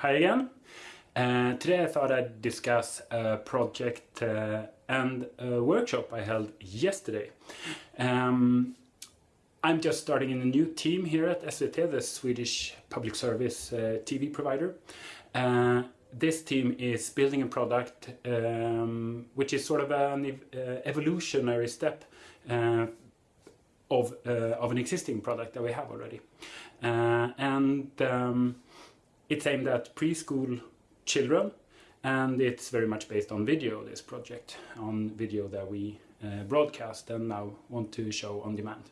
Hi again. Uh, today I thought I'd discuss a project uh, and a workshop I held yesterday. Um, I'm just starting in a new team here at SVT, the Swedish public service uh, TV provider. This team is building a product um, which is sort of an ev evolutionary step of, of an existing product that we have already. and um, it's aimed at preschool children and it's very much based on video, this project, on video that we uh, broadcast and now want to show on demand.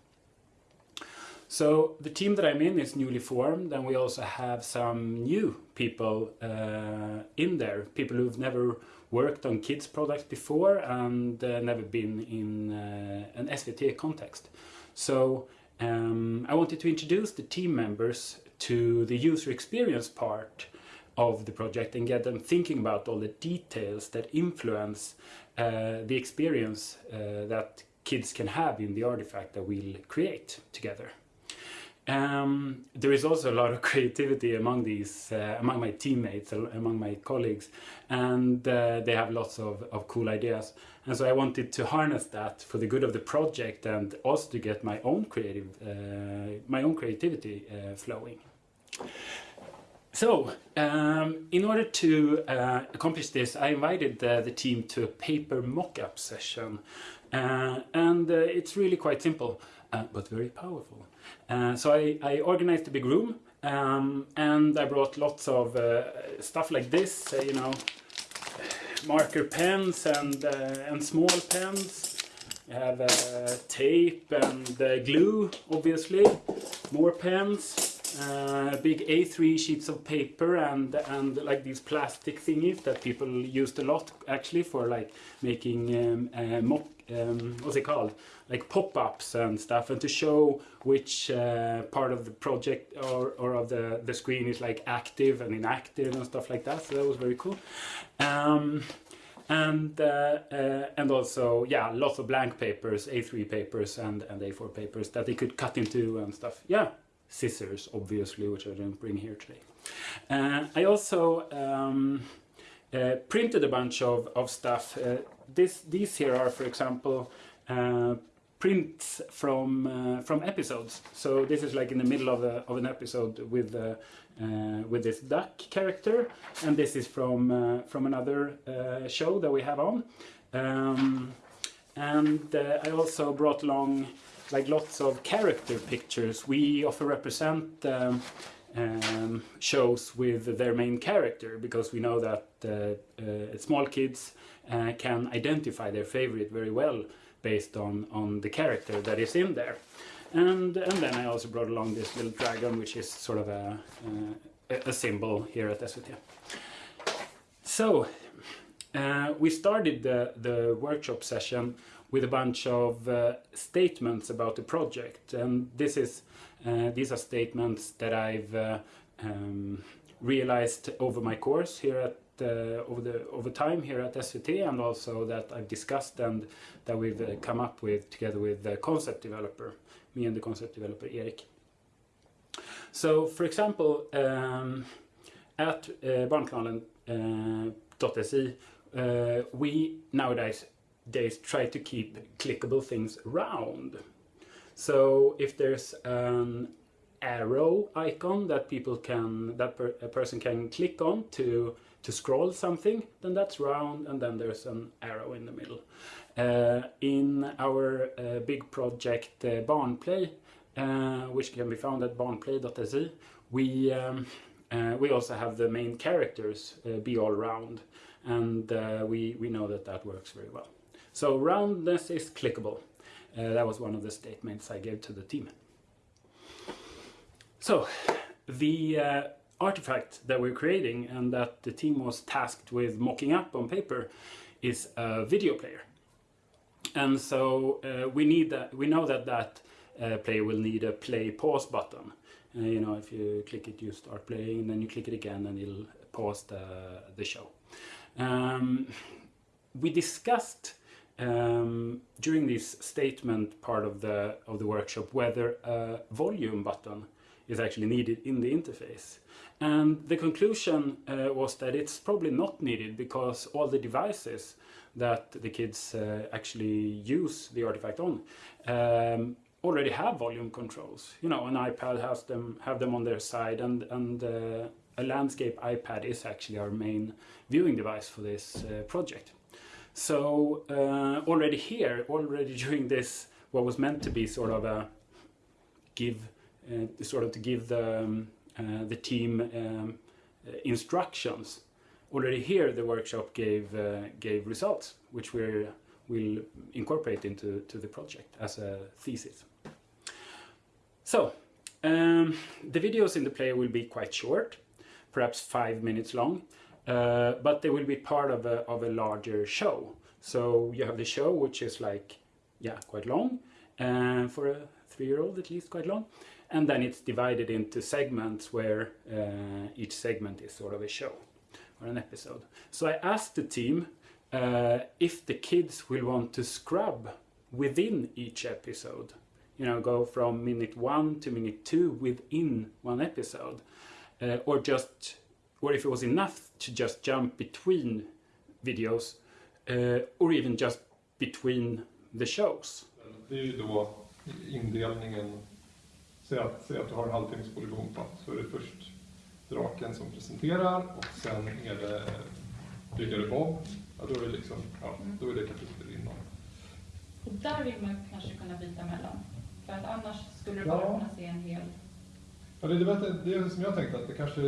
So the team that I'm in is newly formed and we also have some new people uh, in there, people who've never worked on kids products before and uh, never been in uh, an SVT context. So um, I wanted to introduce the team members to the user experience part of the project and get them thinking about all the details that influence uh, the experience uh, that kids can have in the artifact that we'll create together. Um, there is also a lot of creativity among these, uh, among my teammates, among my colleagues, and uh, they have lots of, of cool ideas. And so I wanted to harness that for the good of the project and also to get my own creative, uh, my own creativity uh, flowing. So, um, in order to uh, accomplish this, I invited uh, the team to a paper mock-up session. Uh, and it's really quite simple, uh, but very powerful. Uh, so I, I, organized a big room, um, and I brought lots of stuff like this, you know, marker pens and, and small pens. I have tape and glue, obviously, more pens, uh, big A3 sheets of paper and and like these plastic thingies that people used a lot actually for like making um, uh, mock um, what's it called like pop-ups and stuff and to show which uh, part of the project or, or of the the screen is like active and inactive and stuff like that so that was very cool um, and uh, uh, and also yeah lots of blank papers a3 papers and and a4 papers that they could cut into and stuff yeah scissors, obviously, which I didn't bring here today. Uh, I also um, uh, printed a bunch of, of stuff. Uh, this, these here are, for example, uh, prints from uh, from episodes. So this is like in the middle of, a, of an episode with uh, with this duck character, and this is from from another show that we have on. Um, and I also brought along like lots of character pictures. We often represent um, um, shows with their main character because we know that uh, uh, small kids uh, can identify their favorite very well based on, on the character that is in there. And, and then I also brought along this little dragon which is sort of a, uh, a symbol here at SVT. So uh, we started the, the workshop session with a bunch of uh, statements about the project. And this is uh, these are statements that I've uh, um, realized over my course here at uh, over the over time here at SVT and also that I've discussed and that we've uh, come up with together with the concept developer, me and the concept developer Erik. So for example, um, at uh, barnkanalen.se uh, we nowadays days try to keep clickable things round. So if there's an arrow icon that people can that per, a person can click on to to scroll something then that's round and then there's an arrow in the middle uh, in our uh, big project uh, barnplay uh, which can be found at barnplay.se we um, uh, we also have the main characters uh, be all round and we we know that that works very well so roundness is clickable. Uh, that was one of the statements I gave to the team. So the uh, artifact that we're creating and that the team was tasked with mocking up on paper is a video player. And so uh, we need that. We know that that uh, player will need a play pause button. Uh, you know, if you click it, you start playing, and then you click it again, and it'll pause the the show. Um, we discussed um, during this statement part of the of the workshop whether a volume button is actually needed in the interface. And the conclusion uh, was that it's probably not needed because all the devices that the kids uh, actually use the artifact on um, already have volume controls. You know, an iPad has them, have them on their side and, and uh, a landscape iPad is actually our main viewing device for this uh, project. So uh, already here, already during this, what was meant to be sort of a give, uh, sort of to give the, um, uh, the team um, uh, instructions. Already here, the workshop gave uh, gave results, which we will incorporate into to the project as a thesis. So, um, the videos in the player will be quite short perhaps five minutes long, uh, but they will be part of a, of a larger show. So you have the show, which is like, yeah, quite long, and uh, for a three-year-old at least quite long. And then it's divided into segments where uh, each segment is sort of a show or an episode. So I asked the team uh, if the kids will want to scrub within each episode. You know, go from minute one to minute two within one episode uh, or just or if it was enough to just jump between videos uh, or even just between the shows. Det är ju då indelningen, säg att, säg att du har en halvtimmespolygon på så är det först draken som presenterar och sen är det byggare Bob. Ja, då, är det liksom, ja, då är det kapitlet innan. Och där vill man kanske kunna byta mellan. För att annars skulle du Ja. bara kunna se en hel... Ja, det, det, det är som jag tänkte att det kanske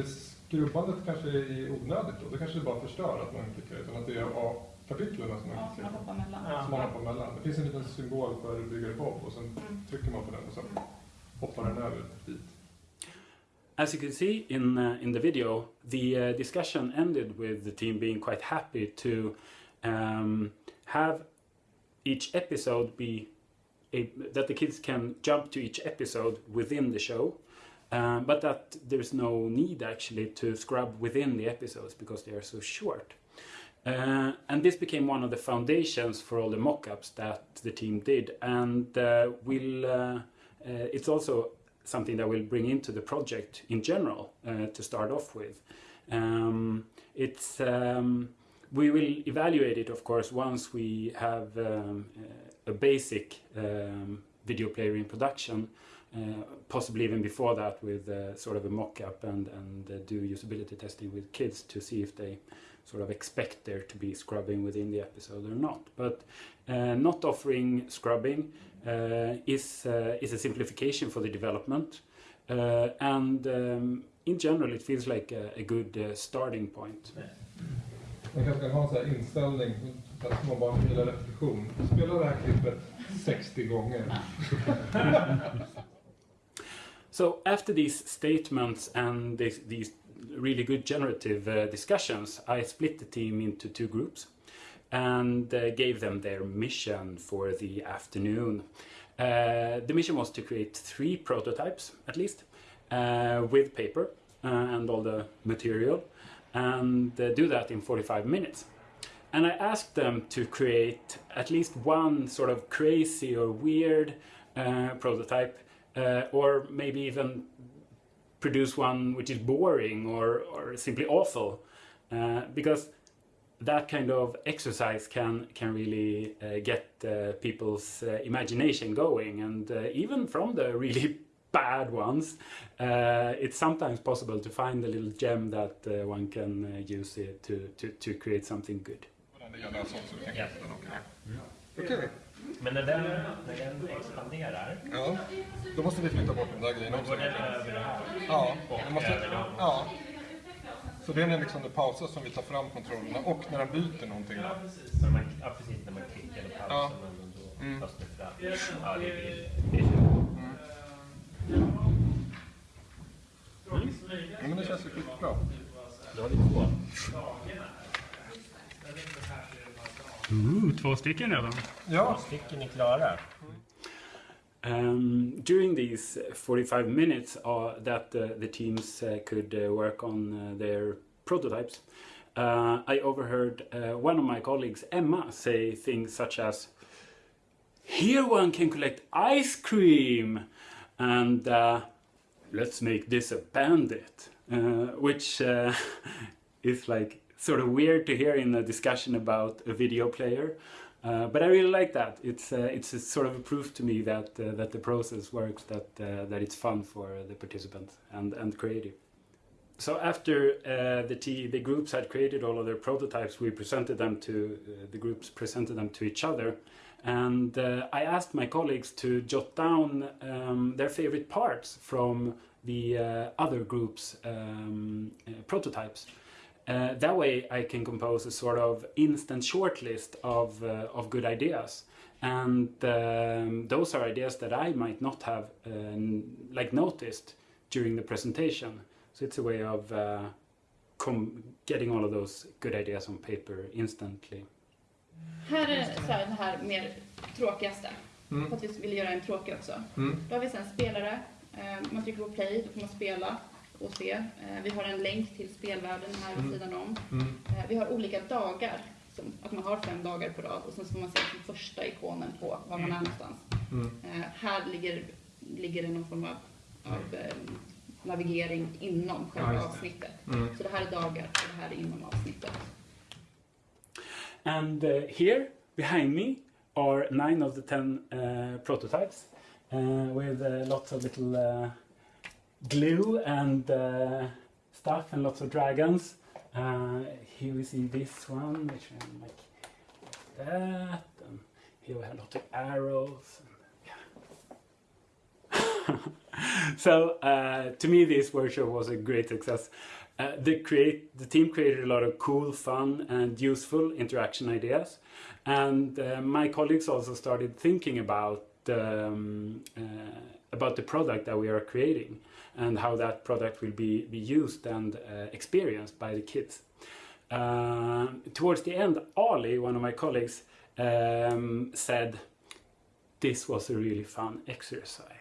är kanske är onödigt då. Det kanske bara förstör att man klickar utan att det är av kapitlen som man Ja, som klickar man mellan. Ja. som man hoppar mellan. Det finns en liten symbol för byggare Bob och sen Mm. trycker man på den och sen hoppar den över dit. As you can see in uh, in the video, the uh, discussion ended with the team being quite happy to um, have each episode be a, that the kids can jump to each episode within the show, um, but that there's no need actually to scrub within the episodes because they are so short. Uh, and this became one of the foundations for all the mock-ups that the team did, and uh, will uh, uh, it's also something that we'll bring into the project in general uh, to start off with. Um, it's um, we will evaluate it, of course, once we have um, a basic um, video player in production. Uh, possibly even before that, with uh, sort of a mock-up and and uh, do usability testing with kids to see if they sort of expect there to be scrubbing within the episode or not. But uh, not offering scrubbing uh, is uh, is a simplification for the development, uh, and um, in general, it feels like a, a good uh, starting point. Man kanske kan ha en sån här inställning att små barn gillar repetition. Spela det här klippet 60 gånger. So after these statements and this, these really good generative uh, discussions, I split the team into two groups and uh, gave them their mission for the afternoon. Uh, the mission was to create three prototypes, at least, uh, with paper uh, and all the material, and uh, do that in 45 minutes. And I asked them to create at least one sort of crazy or weird prototype, uh, or maybe even produce one which is boring or, or simply awful, uh, because that kind of exercise can can really uh, get uh, people's uh, imagination going, and uh, even from the really bad ones, uh, it's sometimes possible to find a little gem that uh, one can uh, use it to, to, to create something good. Det gäller alltså också, tänker jag. Ja. Okej, Men den, den expanderar, ja. Då måste vi flytta bort den där grejen då också. går den över det här. Ja, Och det måste, över dem. ja. Så det är när liksom det pausas som vi tar fram kontrollerna och när den byter någonting. När man, ja, precis när man klickar och pausar Ja. då Mm. tas det fram. Ja, det blir, det blir så. Ja, men det känns ju skitbra. Då har två. Ooh, två stycken redan. Ja, Stycken är klara. Um, during these 45 minutes uh, that uh, the teams uh, could uh, work on uh, their prototypes, uh, I overheard one of my colleagues, Emma, say things such as, Here one can collect ice cream! And let's make this a bandit, which is like sort of weird to hear in a discussion about a video player. Uh, but I really like that. It's uh, it's a sort of a proof to me that uh, that the process works, that uh, that it's fun for the participants and and creative. So after uh, the T, the groups had created all of their prototypes, we presented them to uh, the groups presented them to each other, and I asked my colleagues to jot down um, their favorite parts from the other groups' um, prototypes. Uh, that way, I can compose a sort of instant shortlist of uh, of good ideas, and um, those are ideas that I might not have uh, like noticed during the presentation. So it's a way of uh, com- getting all of those good ideas on paper instantly. Här är så här, den här mer tråkigaste. Mm. För att vi vill göra en tråkig också. Mm. Då har vi sen spelare. Eh, Man trycker på play, då får man spela och se. Eh, Vi har en länk till spelvärlden här vid Mm. sidan om. Mm. Eh, Vi har olika dagar. Som att man har fem dagar på rad och sen så får man se den första ikonen på var man är någonstans. Mm. Eh, Här ligger, ligger det någon form av, av navigering inom Ja, själva det. avsnittet. Mm. Så det här är dagar och det här är inom avsnittet. And uh, here behind me are nine of the ten uh, prototypes uh, with uh, lots of little uh, glue and uh, stuff and lots of dragons. Uh, here we see this one, which I'm like that, and here we have lots of arrows. And, yeah. so uh, to me, this workshop was a great success. Uh, the create the team created a lot of cool, fun, and useful interaction ideas, and uh, my colleagues also started thinking about um, uh, about the product that we are creating and how that product will be be used and uh, experienced by the kids. Uh, towards the end, Ali, one of my colleagues, um, said, "This was a really fun exercise."